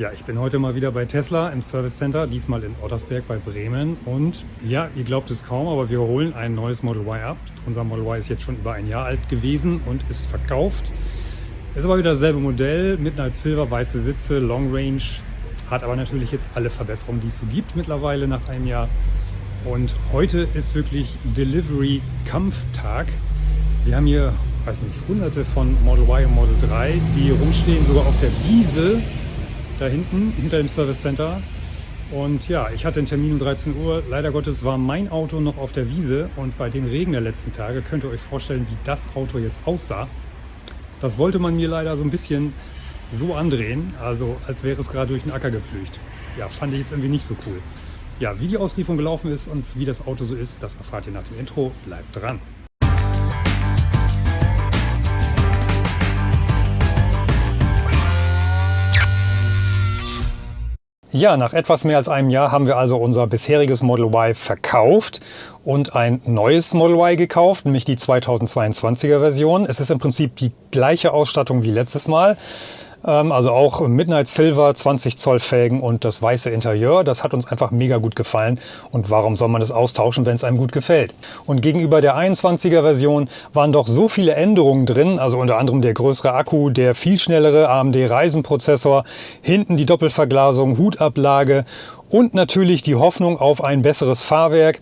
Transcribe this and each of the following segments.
Ja, ich bin heute mal wieder bei Tesla im Service Center, diesmal in Ottersberg bei Bremen. Und ja, ihr glaubt es kaum, aber wir holen ein neues Model Y ab. Unser Model Y ist jetzt schon über ein Jahr alt gewesen und ist verkauft. Ist aber wieder dasselbe Modell, Midnight Silver, weiße Sitze, Long Range. Hat aber natürlich jetzt alle Verbesserungen, die es so gibt mittlerweile nach einem Jahr. Und heute ist wirklich Delivery-Kampftag. Wir haben hier, weiß nicht, hunderte von Model Y und Model 3, die rumstehen, sogar auf der Wiese da hinten, hinter dem Service Center. Und ja, ich hatte einen Termin um 13 Uhr. Leider Gottes war mein Auto noch auf der Wiese und bei dem Regen der letzten Tage könnt ihr euch vorstellen, wie das Auto jetzt aussah. Das wollte man mir leider so ein bisschen so andrehen, also als wäre es gerade durch den Acker gepflügt. Ja, fand ich jetzt irgendwie nicht so cool. Ja, wie die Auslieferung gelaufen ist und wie das Auto so ist, das erfahrt ihr nach dem Intro. Bleibt dran! Ja, nach etwas mehr als einem Jahr haben wir also unser bisheriges Model Y verkauft und ein neues Model Y gekauft, nämlich die 2022er Version. Es ist im Prinzip die gleiche Ausstattung wie letztes Mal. Ähm, also auch Midnight Silver, 20 Zoll Felgen und das weiße Interieur. Das hat uns einfach mega gut gefallen. Und warum soll man das austauschen, wenn es einem gut gefällt? Und gegenüber der 21er Version waren doch so viele Änderungen drin, also unter anderem der größere Akku, der viel schnellere AMD Ryzen Prozessor, hinten die Doppelverglasung, Hutablage und natürlich die Hoffnung auf ein besseres Fahrwerk.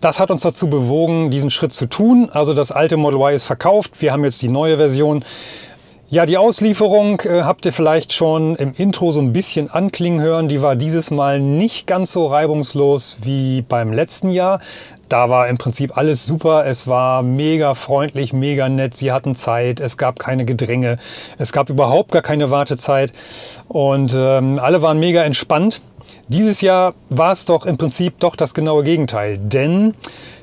Das hat uns dazu bewogen, diesen Schritt zu tun. Also das alte Model Y ist verkauft. Wir haben jetzt die neue Version. Ja, die Auslieferung äh, habt ihr vielleicht schon im Intro so ein bisschen anklingen hören. Die war dieses Mal nicht ganz so reibungslos wie beim letzten Jahr. Da war im Prinzip alles super. Es war mega freundlich, mega nett. Sie hatten Zeit. Es gab keine Gedränge. Es gab überhaupt gar keine Wartezeit. Und ähm, alle waren mega entspannt. Dieses Jahr war es doch im Prinzip doch das genaue Gegenteil. Denn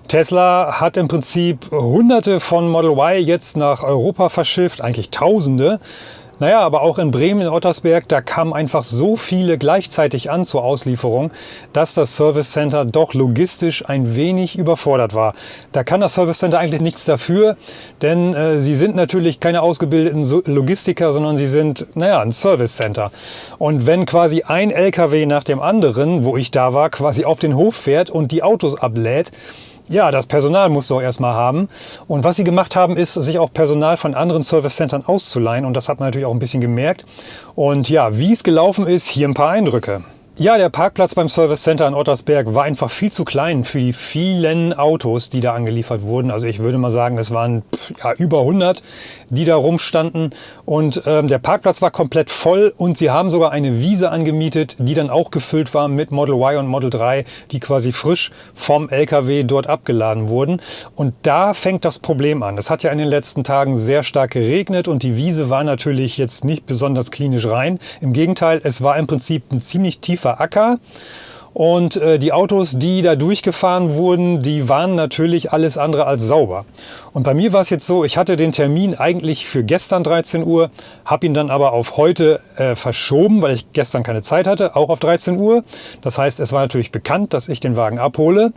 Tesla hat im Prinzip hunderte von Model Y jetzt nach Europa verschifft, eigentlich tausende. Naja, aber auch in Bremen, in Ottersberg, da kamen einfach so viele gleichzeitig an zur Auslieferung, dass das Service Center doch logistisch ein wenig überfordert war. Da kann das Service Center eigentlich nichts dafür, denn äh, sie sind natürlich keine ausgebildeten Logistiker, sondern sie sind, naja, ein Service Center. Und wenn quasi ein LKW nach dem anderen, wo ich da war, quasi auf den Hof fährt und die Autos ablädt, ja, das Personal du auch erstmal haben. Und was sie gemacht haben, ist, sich auch Personal von anderen Service Centern auszuleihen. Und das hat man natürlich auch ein bisschen gemerkt. Und ja, wie es gelaufen ist, hier ein paar Eindrücke. Ja, der Parkplatz beim Service Center in Ottersberg war einfach viel zu klein für die vielen Autos, die da angeliefert wurden. Also ich würde mal sagen, es waren ja, über 100, die da rumstanden. Und ähm, der Parkplatz war komplett voll und sie haben sogar eine Wiese angemietet, die dann auch gefüllt war mit Model Y und Model 3, die quasi frisch vom LKW dort abgeladen wurden. Und da fängt das Problem an. Es hat ja in den letzten Tagen sehr stark geregnet und die Wiese war natürlich jetzt nicht besonders klinisch rein. Im Gegenteil, es war im Prinzip ein ziemlich tiefer tiefer Acker. Und äh, die Autos, die da durchgefahren wurden, die waren natürlich alles andere als sauber. Und bei mir war es jetzt so, ich hatte den Termin eigentlich für gestern 13 Uhr, habe ihn dann aber auf heute äh, verschoben, weil ich gestern keine Zeit hatte, auch auf 13 Uhr. Das heißt, es war natürlich bekannt, dass ich den Wagen abhole.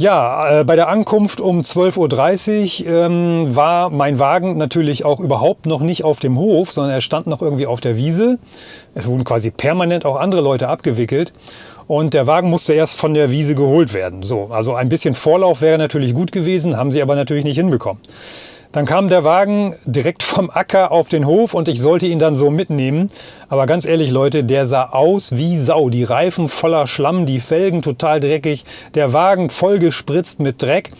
Ja, äh, bei der Ankunft um 12.30 Uhr ähm, war mein Wagen natürlich auch überhaupt noch nicht auf dem Hof, sondern er stand noch irgendwie auf der Wiese. Es wurden quasi permanent auch andere Leute abgewickelt. Und der Wagen musste erst von der Wiese geholt werden. So, also ein bisschen Vorlauf wäre natürlich gut gewesen, haben sie aber natürlich nicht hinbekommen. Dann kam der Wagen direkt vom Acker auf den Hof und ich sollte ihn dann so mitnehmen. Aber ganz ehrlich Leute, der sah aus wie Sau. Die Reifen voller Schlamm, die Felgen total dreckig, der Wagen voll gespritzt mit Dreck.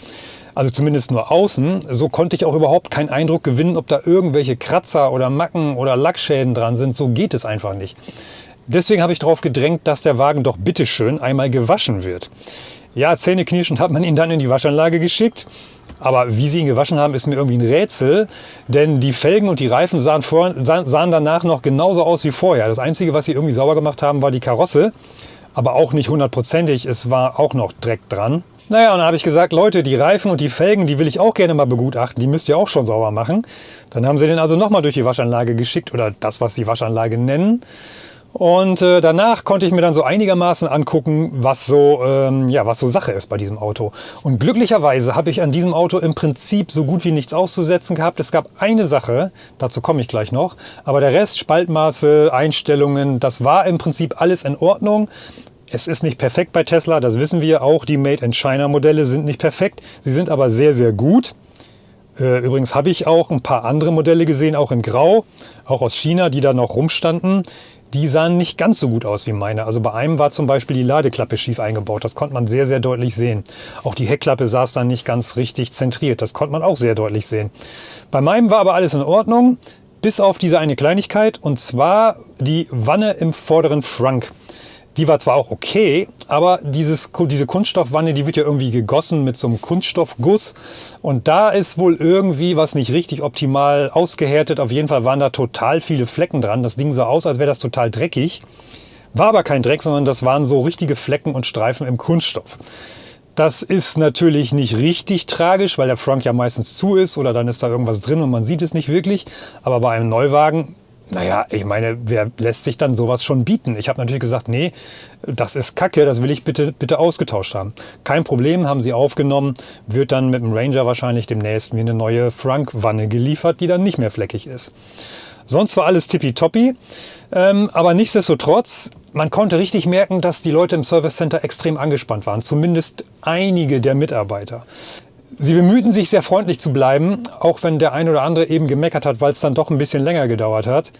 Also zumindest nur außen. So konnte ich auch überhaupt keinen Eindruck gewinnen, ob da irgendwelche Kratzer oder Macken oder Lackschäden dran sind. So geht es einfach nicht. Deswegen habe ich darauf gedrängt, dass der Wagen doch bitteschön einmal gewaschen wird. Ja, zähneknirschend hat man ihn dann in die Waschanlage geschickt. Aber wie sie ihn gewaschen haben, ist mir irgendwie ein Rätsel, denn die Felgen und die Reifen sahen, vor, sahen danach noch genauso aus wie vorher. Das Einzige, was sie irgendwie sauber gemacht haben, war die Karosse, aber auch nicht hundertprozentig. Es war auch noch Dreck dran. Naja, und dann habe ich gesagt, Leute, die Reifen und die Felgen, die will ich auch gerne mal begutachten. Die müsst ihr auch schon sauber machen. Dann haben sie den also nochmal durch die Waschanlage geschickt oder das, was sie Waschanlage nennen. Und äh, danach konnte ich mir dann so einigermaßen angucken, was so, ähm, ja, was so Sache ist bei diesem Auto. Und glücklicherweise habe ich an diesem Auto im Prinzip so gut wie nichts auszusetzen gehabt. Es gab eine Sache, dazu komme ich gleich noch, aber der Rest, Spaltmaße, Einstellungen, das war im Prinzip alles in Ordnung. Es ist nicht perfekt bei Tesla, das wissen wir auch. Die Made in China Modelle sind nicht perfekt, sie sind aber sehr, sehr gut. Äh, übrigens habe ich auch ein paar andere Modelle gesehen, auch in Grau, auch aus China, die da noch rumstanden die sahen nicht ganz so gut aus wie meine. Also bei einem war zum Beispiel die Ladeklappe schief eingebaut. Das konnte man sehr, sehr deutlich sehen. Auch die Heckklappe saß dann nicht ganz richtig zentriert. Das konnte man auch sehr deutlich sehen. Bei meinem war aber alles in Ordnung, bis auf diese eine Kleinigkeit. Und zwar die Wanne im vorderen Frank. Die war zwar auch okay, aber dieses, diese Kunststoffwanne, die wird ja irgendwie gegossen mit so einem Kunststoffguss. Und da ist wohl irgendwie was nicht richtig optimal ausgehärtet. Auf jeden Fall waren da total viele Flecken dran. Das Ding sah aus, als wäre das total dreckig. War aber kein Dreck, sondern das waren so richtige Flecken und Streifen im Kunststoff. Das ist natürlich nicht richtig tragisch, weil der Frunk ja meistens zu ist oder dann ist da irgendwas drin und man sieht es nicht wirklich. Aber bei einem Neuwagen naja, ich meine, wer lässt sich dann sowas schon bieten? Ich habe natürlich gesagt, nee, das ist Kacke, das will ich bitte, bitte ausgetauscht haben. Kein Problem, haben sie aufgenommen, wird dann mit dem Ranger wahrscheinlich demnächst mir eine neue Frank-Wanne geliefert, die dann nicht mehr fleckig ist. Sonst war alles tippitoppi, ähm, aber nichtsdestotrotz, man konnte richtig merken, dass die Leute im Service Center extrem angespannt waren, zumindest einige der Mitarbeiter. Sie bemühten sich sehr freundlich zu bleiben, auch wenn der ein oder andere eben gemeckert hat, weil es dann doch ein bisschen länger gedauert hat.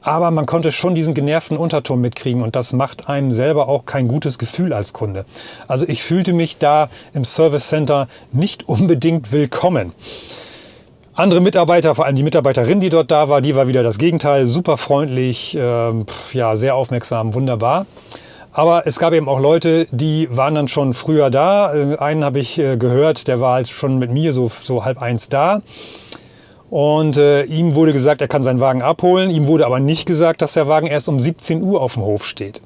Aber man konnte schon diesen genervten Unterton mitkriegen und das macht einem selber auch kein gutes Gefühl als Kunde. Also ich fühlte mich da im Service Center nicht unbedingt willkommen. Andere Mitarbeiter, vor allem die Mitarbeiterin, die dort da war, die war wieder das Gegenteil, super freundlich, äh, ja, sehr aufmerksam, wunderbar. Aber es gab eben auch Leute, die waren dann schon früher da. Äh, einen habe ich äh, gehört, der war halt schon mit mir so, so halb eins da. Und äh, ihm wurde gesagt, er kann seinen Wagen abholen. Ihm wurde aber nicht gesagt, dass der Wagen erst um 17 Uhr auf dem Hof steht.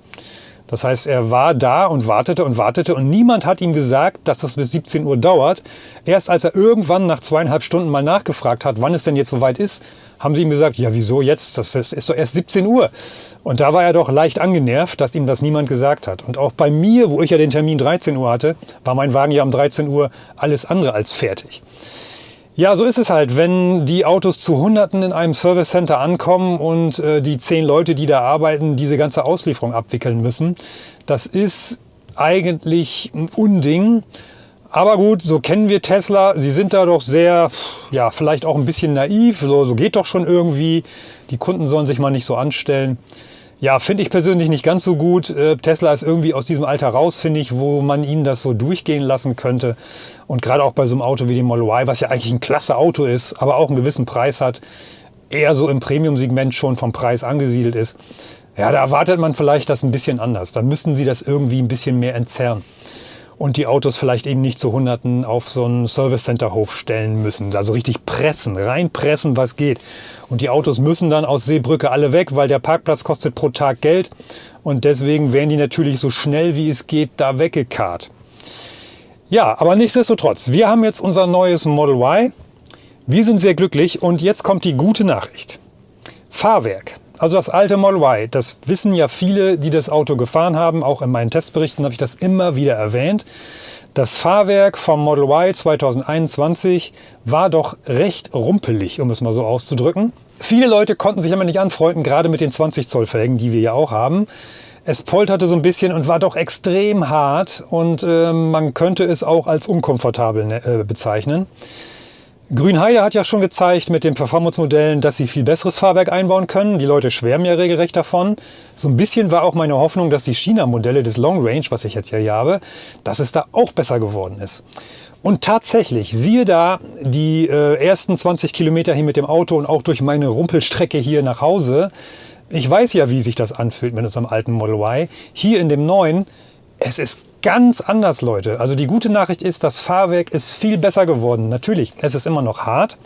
Das heißt, er war da und wartete und wartete und niemand hat ihm gesagt, dass das bis 17 Uhr dauert. Erst als er irgendwann nach zweieinhalb Stunden mal nachgefragt hat, wann es denn jetzt soweit ist, haben sie ihm gesagt, ja wieso jetzt, das ist doch erst 17 Uhr. Und da war er doch leicht angenervt, dass ihm das niemand gesagt hat. Und auch bei mir, wo ich ja den Termin 13 Uhr hatte, war mein Wagen ja um 13 Uhr alles andere als fertig. Ja, so ist es halt, wenn die Autos zu Hunderten in einem Service Center ankommen und äh, die zehn Leute, die da arbeiten, diese ganze Auslieferung abwickeln müssen. Das ist eigentlich ein Unding. Aber gut, so kennen wir Tesla. Sie sind da doch sehr, ja, vielleicht auch ein bisschen naiv. So, so geht doch schon irgendwie. Die Kunden sollen sich mal nicht so anstellen. Ja, finde ich persönlich nicht ganz so gut. Äh, Tesla ist irgendwie aus diesem Alter raus, finde ich, wo man ihnen das so durchgehen lassen könnte. Und gerade auch bei so einem Auto wie dem Model Y, was ja eigentlich ein klasse Auto ist, aber auch einen gewissen Preis hat, eher so im Premium-Segment schon vom Preis angesiedelt ist. Ja, da erwartet man vielleicht das ein bisschen anders. Da müssten sie das irgendwie ein bisschen mehr entzerren und die Autos vielleicht eben nicht zu Hunderten auf so einen Service Center Hof stellen müssen. Also richtig pressen, reinpressen, was geht. Und die Autos müssen dann aus Seebrücke alle weg, weil der Parkplatz kostet pro Tag Geld. Und deswegen werden die natürlich so schnell wie es geht da weggekarrt. Ja, aber nichtsdestotrotz, wir haben jetzt unser neues Model Y. Wir sind sehr glücklich und jetzt kommt die gute Nachricht. Fahrwerk. Also das alte Model Y, das wissen ja viele, die das Auto gefahren haben. Auch in meinen Testberichten habe ich das immer wieder erwähnt. Das Fahrwerk vom Model Y 2021 war doch recht rumpelig, um es mal so auszudrücken. Viele Leute konnten sich aber nicht anfreunden, gerade mit den 20 Zoll Felgen, die wir ja auch haben. Es polterte so ein bisschen und war doch extrem hart und äh, man könnte es auch als unkomfortabel ne, äh, bezeichnen. Grünheide hat ja schon gezeigt mit den Performance-Modellen, dass sie viel besseres Fahrwerk einbauen können. Die Leute schwärmen ja regelrecht davon. So ein bisschen war auch meine Hoffnung, dass die China-Modelle des Long Range, was ich jetzt hier habe, dass es da auch besser geworden ist. Und tatsächlich, siehe da, die äh, ersten 20 Kilometer hier mit dem Auto und auch durch meine Rumpelstrecke hier nach Hause. Ich weiß ja, wie sich das anfühlt mit unserem alten Model Y. Hier in dem neuen, es ist ganz anders, Leute. Also die gute Nachricht ist, das Fahrwerk ist viel besser geworden. Natürlich, es ist immer noch hart.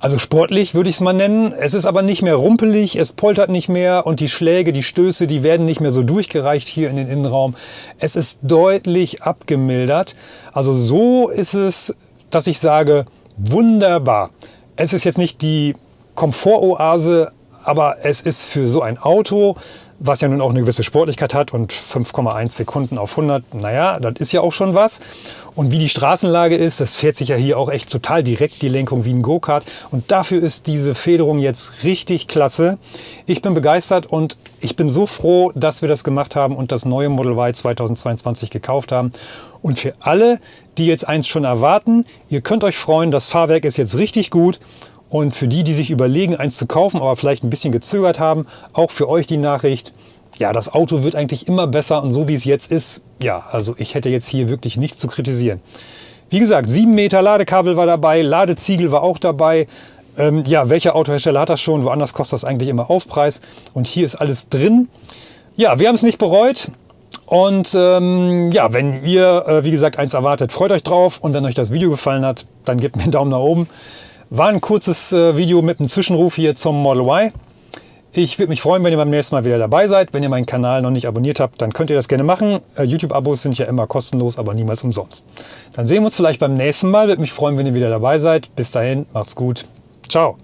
Also sportlich würde ich es mal nennen. Es ist aber nicht mehr rumpelig, es poltert nicht mehr und die Schläge, die Stöße, die werden nicht mehr so durchgereicht hier in den Innenraum. Es ist deutlich abgemildert. Also so ist es, dass ich sage, wunderbar. Es ist jetzt nicht die Komfortoase, aber es ist für so ein Auto was ja nun auch eine gewisse Sportlichkeit hat und 5,1 Sekunden auf 100, naja, das ist ja auch schon was. Und wie die Straßenlage ist, das fährt sich ja hier auch echt total direkt die Lenkung wie ein Go-Kart. Und dafür ist diese Federung jetzt richtig klasse. Ich bin begeistert und ich bin so froh, dass wir das gemacht haben und das neue Model Y 2022 gekauft haben. Und für alle, die jetzt eins schon erwarten, ihr könnt euch freuen, das Fahrwerk ist jetzt richtig gut. Und für die, die sich überlegen, eins zu kaufen, aber vielleicht ein bisschen gezögert haben, auch für euch die Nachricht, ja, das Auto wird eigentlich immer besser und so wie es jetzt ist, ja, also ich hätte jetzt hier wirklich nichts zu kritisieren. Wie gesagt, 7 Meter Ladekabel war dabei, Ladeziegel war auch dabei. Ähm, ja, welcher Autohersteller hat das schon? Woanders kostet das eigentlich immer Aufpreis. Und hier ist alles drin. Ja, wir haben es nicht bereut. Und ähm, ja, wenn ihr, äh, wie gesagt, eins erwartet, freut euch drauf. Und wenn euch das Video gefallen hat, dann gebt mir einen Daumen nach oben. War ein kurzes äh, Video mit einem Zwischenruf hier zum Model Y. Ich würde mich freuen, wenn ihr beim nächsten Mal wieder dabei seid. Wenn ihr meinen Kanal noch nicht abonniert habt, dann könnt ihr das gerne machen. Äh, YouTube-Abos sind ja immer kostenlos, aber niemals umsonst. Dann sehen wir uns vielleicht beim nächsten Mal. Würde mich freuen, wenn ihr wieder dabei seid. Bis dahin, macht's gut. Ciao.